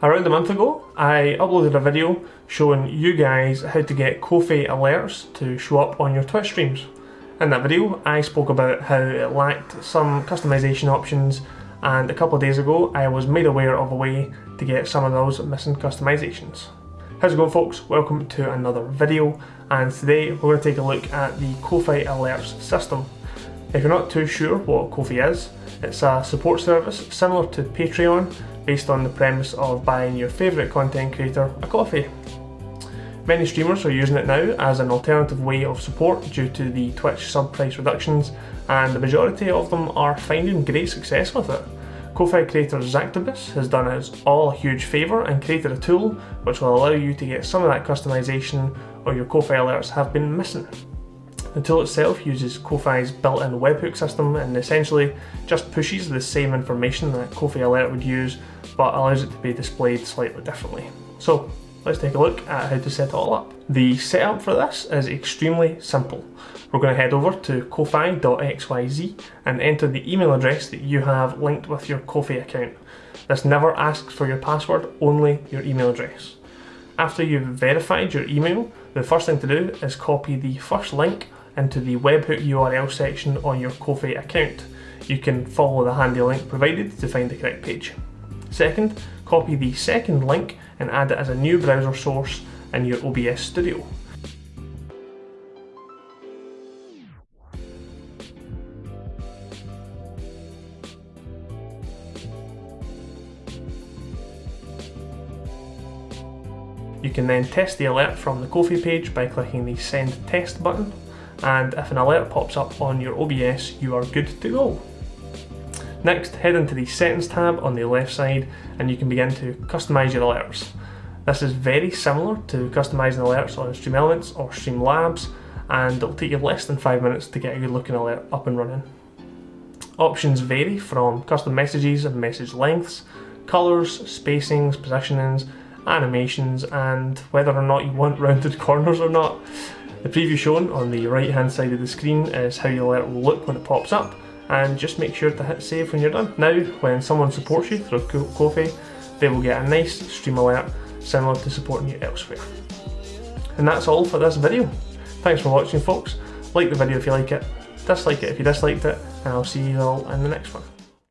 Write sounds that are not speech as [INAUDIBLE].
Around a month ago, I uploaded a video showing you guys how to get Ko-Fi alerts to show up on your Twitch streams. In that video, I spoke about how it lacked some customization options and a couple of days ago I was made aware of a way to get some of those missing customizations. How's it going folks? Welcome to another video and today we're going to take a look at the Ko-Fi alerts system. If you're not too sure what Ko-Fi is, it's a support service similar to Patreon based on the premise of buying your favourite content creator a coffee. Many streamers are using it now as an alternative way of support due to the Twitch sub price reductions and the majority of them are finding great success with it. Ko-Fi creator Zactopus has done us all a huge favour and created a tool which will allow you to get some of that customisation or your Ko-Fi alerts have been missing. The tool itself uses Ko-Fi's built-in webhook system and essentially just pushes the same information that Ko-Fi Alert would use but allows it to be displayed slightly differently. So let's take a look at how to set it all up. The setup for this is extremely simple. We're going to head over to ko-fi.xyz and enter the email address that you have linked with your Ko-Fi account. This never asks for your password, only your email address. After you've verified your email, the first thing to do is copy the first link into the webhook URL section on your Ko-Fi account. You can follow the handy link provided to find the correct page. Second, copy the second link and add it as a new browser source in your OBS Studio. You can then test the alert from the Ko-Fi page by clicking the send test button and if an alert pops up on your OBS you are good to go. Next head into the settings tab on the left side and you can begin to customise your alerts. This is very similar to customising alerts on Stream Elements or Streamlabs and it'll take you less than 5 minutes to get a good looking alert up and running. Options vary from custom messages and message lengths, colours, spacings, positionings, animations and whether or not you want [LAUGHS] rounded corners or not. The preview shown on the right hand side of the screen is how your alert will look when it pops up and just make sure to hit save when you're done. Now when someone supports you through Ko-Fi they will get a nice stream alert similar to supporting you elsewhere. And that's all for this video. Thanks for watching folks, like the video if you like it, dislike it if you disliked it and I'll see you all in the next one.